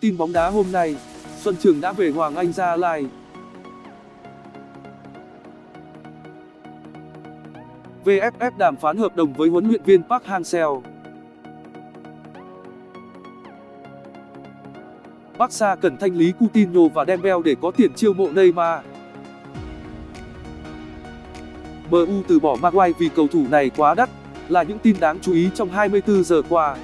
Tin bóng đá hôm nay, Xuân Trường đã về Hoàng Anh Gia Lai. VFF đàm phán hợp đồng với huấn luyện viên Park Hang-seo. Barca cần thanh lý Coutinho và Dembele để có tiền chiêu mộ Neymar. MU từ bỏ Maguire vì cầu thủ này quá đắt, là những tin đáng chú ý trong 24 giờ qua.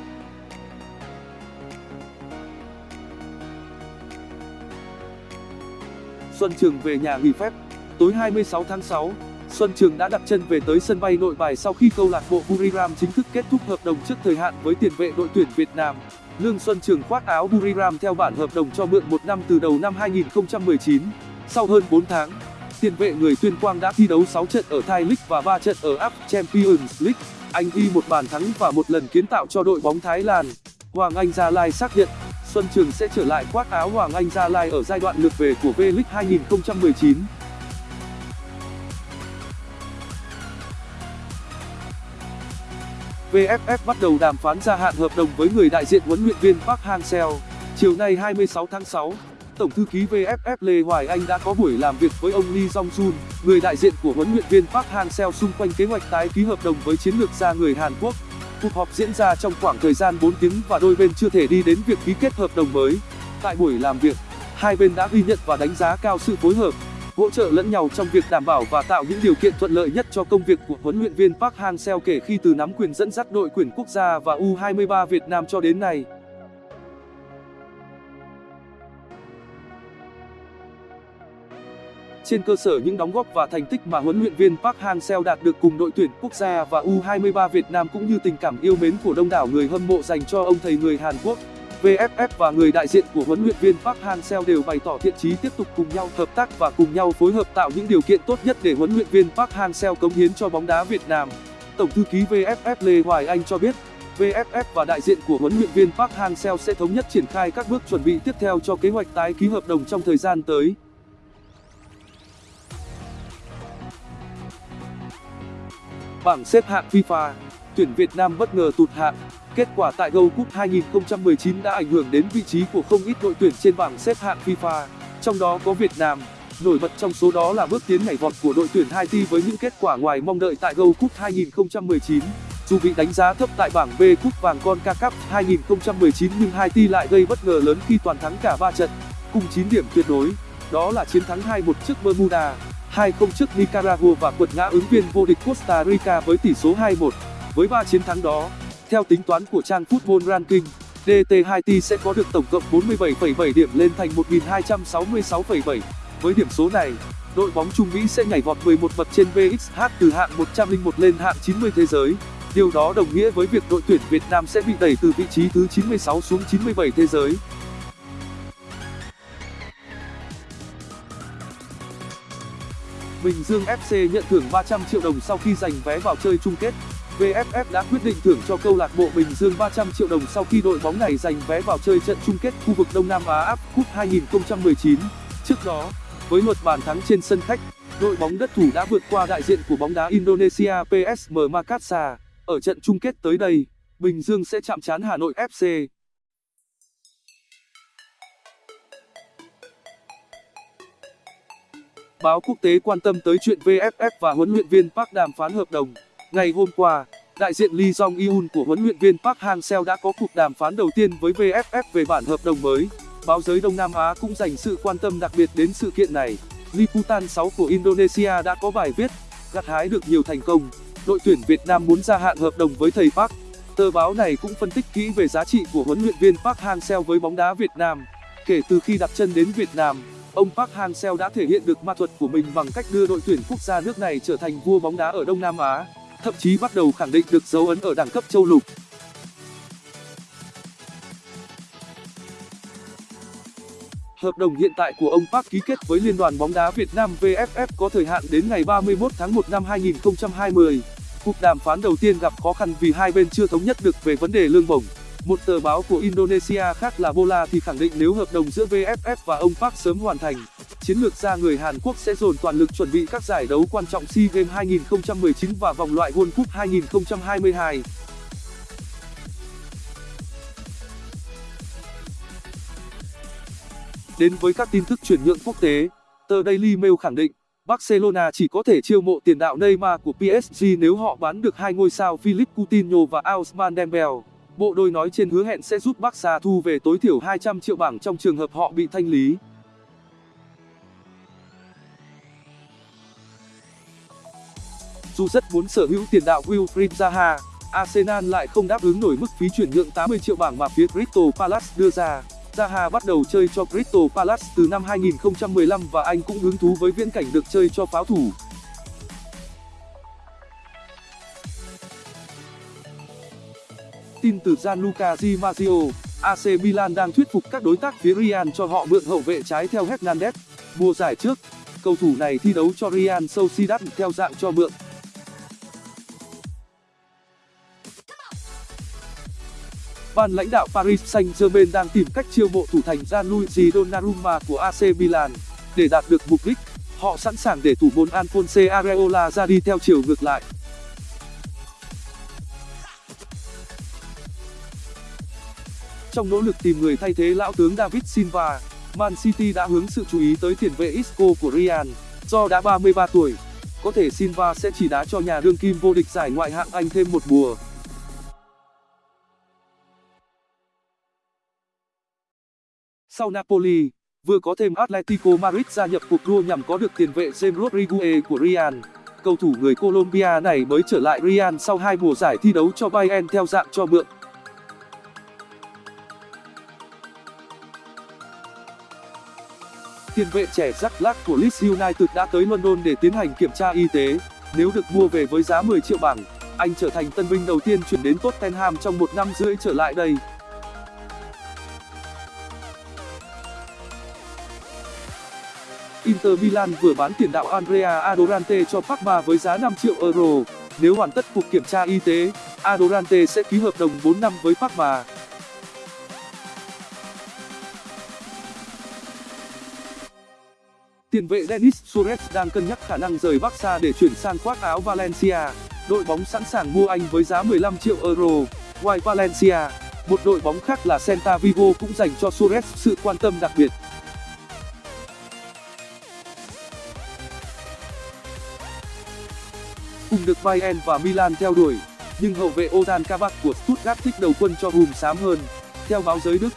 Xuân Trường về nhà nghỉ phép. Tối 26 tháng 6, Xuân Trường đã đặt chân về tới sân bay Nội Bài sau khi câu lạc bộ Buriram chính thức kết thúc hợp đồng trước thời hạn với tiền vệ đội tuyển Việt Nam. Lương Xuân Trường khoác áo Buriram theo bản hợp đồng cho mượn một năm từ đầu năm 2019. Sau hơn 4 tháng, tiền vệ người Tuyên Quang đã thi đấu 6 trận ở Thai League và 3 trận ở Up Champions League. Anh ghi một bàn thắng và một lần kiến tạo cho đội bóng Thái Lan. Hoàng Anh Gia Lai xác nhận Xuân Trường sẽ trở lại khoác áo Hoàng Anh Gia Lai ở giai đoạn lượt về của V-League 2019. VFF bắt đầu đàm phán gia hạn hợp đồng với người đại diện huấn luyện viên Park Hang-seo. Chiều nay 26 tháng 6, Tổng thư ký VFF Lê Hoài Anh đã có buổi làm việc với ông Lee Jong-sun, người đại diện của huấn luyện viên Park Hang-seo xung quanh kế hoạch tái ký hợp đồng với chiến lược gia người Hàn Quốc. Cuộc họp diễn ra trong khoảng thời gian 4 tiếng và đôi bên chưa thể đi đến việc ký kết hợp đồng mới. Tại buổi làm việc, hai bên đã ghi nhận và đánh giá cao sự phối hợp, hỗ trợ lẫn nhau trong việc đảm bảo và tạo những điều kiện thuận lợi nhất cho công việc của huấn luyện viên Park Hang-seo kể khi từ nắm quyền dẫn dắt đội tuyển quốc gia và U23 Việt Nam cho đến nay. Trên cơ sở những đóng góp và thành tích mà huấn luyện viên Park Hang-seo đạt được cùng đội tuyển quốc gia và U23 Việt Nam cũng như tình cảm yêu mến của đông đảo người hâm mộ dành cho ông thầy người Hàn Quốc, VFF và người đại diện của huấn luyện viên Park Hang-seo đều bày tỏ thiện chí tiếp tục cùng nhau hợp tác và cùng nhau phối hợp tạo những điều kiện tốt nhất để huấn luyện viên Park Hang-seo cống hiến cho bóng đá Việt Nam. Tổng thư ký VFF Lê Hoài Anh cho biết, VFF và đại diện của huấn luyện viên Park Hang-seo sẽ thống nhất triển khai các bước chuẩn bị tiếp theo cho kế hoạch tái ký hợp đồng trong thời gian tới. Bảng xếp hạng FIFA, tuyển Việt Nam bất ngờ tụt hạng. Kết quả tại Gold Cup 2019 đã ảnh hưởng đến vị trí của không ít đội tuyển trên bảng xếp hạng FIFA, trong đó có Việt Nam. Nổi bật trong số đó là bước tiến nhảy vọt của đội tuyển Haiti với những kết quả ngoài mong đợi tại Gold Cup 2019. Dù bị đánh giá thấp tại bảng B Cúp vàng CONCACAF 2019 nhưng Haiti lại gây bất ngờ lớn khi toàn thắng cả 3 trận, cùng 9 điểm tuyệt đối. Đó là chiến thắng 2-1 trước Bermuda, trước Nicaragua và quật ngã ứng viên vô địch Costa Rica với tỷ số 2-1. Với 3 chiến thắng đó, theo tính toán của trang Football Ranking, DT Haiti sẽ có được tổng cộng 47,7 điểm lên thành 1.266,7. Với điểm số này, đội bóng Trung Mỹ sẽ nhảy vọt 11 bậc trên VXH từ hạng 101 lên hạng 90 thế giới. Điều đó đồng nghĩa với việc đội tuyển Việt Nam sẽ bị đẩy từ vị trí thứ 96 xuống 97 thế giới. Bình Dương FC nhận thưởng 300 triệu đồng sau khi giành vé vào chơi chung kết. VFF đã quyết định thưởng cho câu lạc bộ Bình Dương 300 triệu đồng sau khi đội bóng này giành vé vào chơi trận chung kết khu vực Đông Nam Á AFF Cup 2019. Trước đó, với luật bàn thắng trên sân khách, đội bóng đất thủ đã vượt qua đại diện của bóng đá Indonesia PSM Makassar. Ở trận chung kết tới đây, Bình Dương sẽ chạm trán Hà Nội FC. Báo quốc tế quan tâm tới chuyện VFF và huấn luyện viên Park đàm phán hợp đồng. Ngày hôm qua, đại diện Lee Jong Eun của huấn luyện viên Park Hang-seo đã có cuộc đàm phán đầu tiên với VFF về bản hợp đồng mới. Báo giới Đông Nam Á cũng dành sự quan tâm đặc biệt đến sự kiện này. Liputan 6 của Indonesia đã có bài viết, gặt hái được nhiều thành công, đội tuyển Việt Nam muốn gia hạn hợp đồng với thầy Park. Tờ báo này cũng phân tích kỹ về giá trị của huấn luyện viên Park Hang-seo với bóng đá Việt Nam. Kể từ khi đặt chân đến Việt Nam, ông Park Hang-seo đã thể hiện được ma thuật của mình bằng cách đưa đội tuyển quốc gia nước này trở thành vua bóng đá ở Đông Nam Á, thậm chí bắt đầu khẳng định được dấu ấn ở đẳng cấp châu lục. Hợp đồng hiện tại của ông Park ký kết với Liên đoàn bóng đá Việt Nam VFF có thời hạn đến ngày 31 tháng 1 năm 2020. Cuộc đàm phán đầu tiên gặp khó khăn vì hai bên chưa thống nhất được về vấn đề lương bổng một tờ báo của Indonesia khác là Bola thì khẳng định nếu hợp đồng giữa VFF và ông Park sớm hoàn thành, chiến lược gia người Hàn Quốc sẽ dồn toàn lực chuẩn bị các giải đấu quan trọng SEA Games 2019 và vòng loại World Cup 2022. Đến với các tin tức chuyển nhượng quốc tế, tờ Daily Mail khẳng định Barcelona chỉ có thể chiêu mộ tiền đạo Neymar của PSG nếu họ bán được hai ngôi sao Philippe Coutinho và Ousmane Dembele. Bộ đôi nói trên hứa hẹn sẽ giúp Barca thu về tối thiểu 200 triệu bảng trong trường hợp họ bị thanh lý. Dù rất muốn sở hữu tiền đạo Wilfried Zaha, Arsenal lại không đáp ứng nổi mức phí chuyển nhượng 80 triệu bảng mà phía Crystal Palace đưa ra. Zaha bắt đầu chơi cho Crystal Palace từ năm 2015 và anh cũng hứng thú với viễn cảnh được chơi cho pháo thủ. Tin từ Gianluca Di Marzio, AC Milan đang thuyết phục các đối tác phía Real cho họ mượn hậu vệ trái theo Hernandez. Mùa giải trước, cầu thủ này thi đấu cho Real Sociedad theo dạng cho mượn. ban lãnh đạo Paris Saint-Germain đang tìm cách chiêu mộ thủ thành Gianluigi Donnarumma của AC Milan. Để đạt được mục đích, họ sẵn sàng để thủ môn Alphonse Areola ra đi theo chiều ngược lại. Trong nỗ lực tìm người thay thế lão tướng David Silva, Man City đã hướng sự chú ý tới tiền vệ Isco của Real, do đã 33 tuổi. Có thể Silva sẽ chỉ đá cho nhà đương kim vô địch giải ngoại hạng Anh thêm một mùa. Sau Napoli, vừa có thêm Atletico Madrid gia nhập cuộc đua nhằm có được tiền vệ James Rodriguez của Real. Cầu thủ người Colombia này mới trở lại Real sau hai mùa giải thi đấu cho Bayern theo dạng cho mượn. Tiền vệ trẻ Jack Black của Leeds United đã tới London để tiến hành kiểm tra y tế. Nếu được mua về với giá 10 triệu bảng, anh trở thành tân binh đầu tiên chuyển đến Tottenham trong một năm rưỡi trở lại đây. Inter Milan vừa bán tiền đạo Andrea Adorante cho Parma với giá 5 triệu euro. Nếu hoàn tất cuộc kiểm tra y tế, Adorante sẽ ký hợp đồng 4 năm với Parma. Tiền vệ Denis Suarez đang cân nhắc khả năng rời Barca để chuyển sang khoác áo Valencia. Đội bóng sẵn sàng mua anh với giá 15 triệu euro. Ngoài Valencia, một đội bóng khác là Celta Vigo cũng dành cho Suarez sự quan tâm đặc biệt. cùng được Bayern và Milan theo đuổi, nhưng hậu vệ Ozan Kabak của Stuttgart thích đầu quân cho hùm xám hơn. Theo báo giới Đức,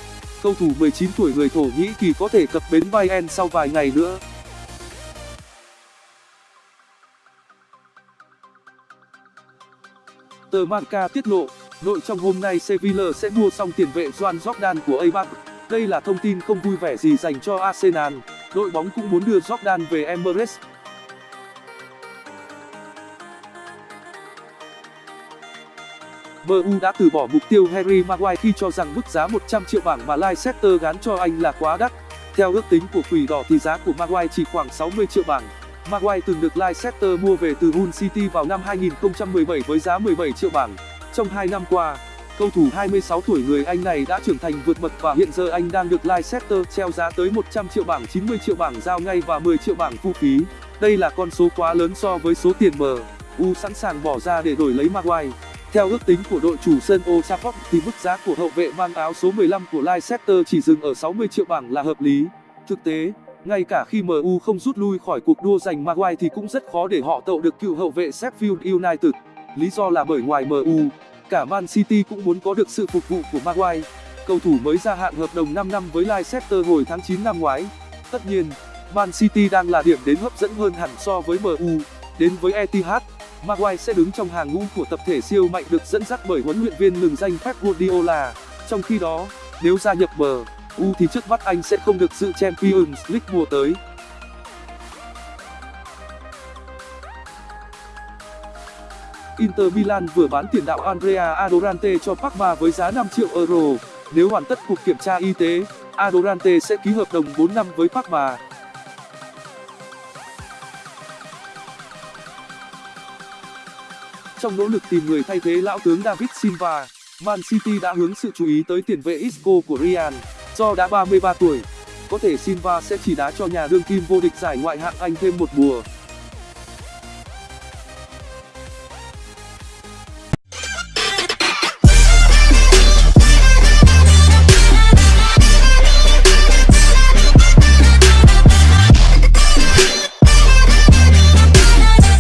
cầu thủ 19 tuổi người Thổ Nhĩ Kỳ có thể cập bến Bayern sau vài ngày nữa. Tờ Marca tiết lộ, nội trong hôm nay Sevilla sẽ mua xong tiền vệ Joan Jordan của Eibar. Đây là thông tin không vui vẻ gì dành cho Arsenal, đội bóng cũng muốn đưa Jordan về Emirates. MU đã từ bỏ mục tiêu Harry Maguire khi cho rằng mức giá 100 triệu bảng mà Leicester gán cho anh là quá đắt. Theo ước tính của Quỷ Đỏ thì giá của Maguire chỉ khoảng 60 triệu bảng. Maguire từng được Leicester mua về từ Hull City vào năm 2017 với giá 17 triệu bảng. Trong 2 năm qua, cầu thủ 26 tuổi người Anh này đã trưởng thành vượt bậc và hiện giờ anh đang được Leicester treo giá tới 100 triệu bảng 90 triệu bảng giao ngay và 10 triệu bảng phụ phí. Đây là con số quá lớn so với số tiền MU sẵn sàng bỏ ra để đổi lấy Maguire. Theo ước tính của đội chủ sân Old Trafford thì mức giá của hậu vệ mang áo số 15 của Leicester chỉ dừng ở 60 triệu bảng là hợp lý. Thực tế, ngay cả khi MU không rút lui khỏi cuộc đua giành Maguire thì cũng rất khó để họ tậu được cựu hậu vệ Sheffield United. Lý do là bởi ngoài MU, cả Man City cũng muốn có được sự phục vụ của Maguire. Cầu thủ mới gia hạn hợp đồng 5 năm với Leicester hồi tháng 9 năm ngoái. Tất nhiên, Man City đang là điểm đến hấp dẫn hơn hẳn so với MU. Đến với Etihad, Maguire sẽ đứng trong hàng ngũ của tập thể siêu mạnh được dẫn dắt bởi huấn luyện viên lừng danh Pep Guardiola. Trong khi đó, nếu gia nhập MU thì trước mắt anh sẽ không được dự Champions League mùa tới. Inter Milan vừa bán tiền đạo Andrea Adorante cho Parma với giá 5 triệu euro. Nếu hoàn tất cuộc kiểm tra y tế, Adorante sẽ ký hợp đồng 4 năm với Parma. Trong nỗ lực tìm người thay thế lão tướng David Silva, Man City đã hướng sự chú ý tới tiền vệ Isco của Real. Do đã 33 tuổi, có thể Silva sẽ chỉ đá cho nhà đương kim vô địch giải ngoại hạng Anh thêm một mùa.